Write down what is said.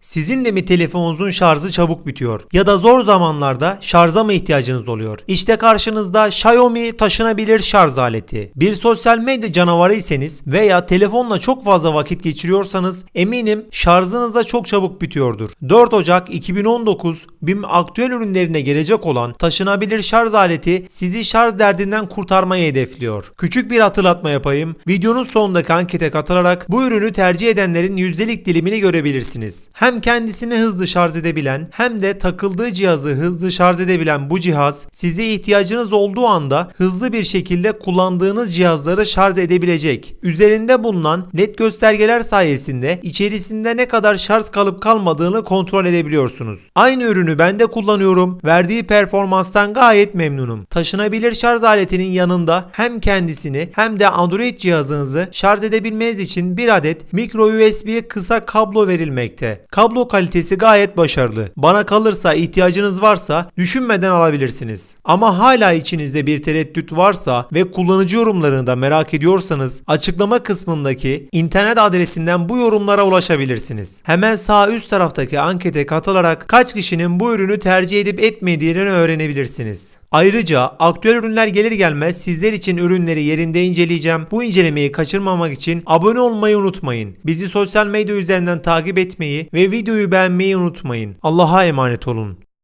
Sizin de mi telefonunuzun şarjı çabuk bitiyor? Ya da zor zamanlarda şarja mı ihtiyacınız oluyor? İşte karşınızda Xiaomi taşınabilir şarj aleti. Bir sosyal medya canavarıysanız veya telefonla çok fazla vakit geçiriyorsanız eminim şarjınız da çok çabuk bitiyordur. 4 Ocak 2019 BİM aktüel ürünlerine gelecek olan taşınabilir şarj aleti sizi şarj derdinden kurtarmayı hedefliyor. Küçük bir hatırlatma yapayım. Videonun sonundaki ankete katılarak bu ürünü tercih edenlerin yüzdelik dilimini görebilirsiniz. Hem kendisini hızlı şarj edebilen hem de takıldığı cihazı hızlı şarj edebilen bu cihaz size ihtiyacınız olduğu anda hızlı bir şekilde kullandığınız cihazları şarj edebilecek. Üzerinde bulunan led göstergeler sayesinde içerisinde ne kadar şarj kalıp kalmadığını kontrol edebiliyorsunuz. Aynı ürünü ben de kullanıyorum. Verdiği performanstan gayet memnunum. Taşınabilir şarj aletinin yanında hem kendisini hem de Android cihazınızı şarj edebilmeniz için bir adet micro USB kısa kablo verilmekte. Kablo kalitesi gayet başarılı. Bana kalırsa ihtiyacınız varsa düşünmeden alabilirsiniz. Ama hala içinizde bir tereddüt varsa ve kullanıcı yorumlarını da merak ediyorsanız açıklama kısmındaki internet adresinden bu yorumlara ulaşabilirsiniz. Hemen sağ üst taraftaki ankete katılarak kaç kişinin bu ürünü tercih edip etmediğini öğrenebilirsiniz. Ayrıca aktüel ürünler gelir gelmez sizler için ürünleri yerinde inceleyeceğim. Bu incelemeyi kaçırmamak için abone olmayı unutmayın. Bizi sosyal medya üzerinden takip etmeyi ve videoyu beğenmeyi unutmayın. Allah'a emanet olun.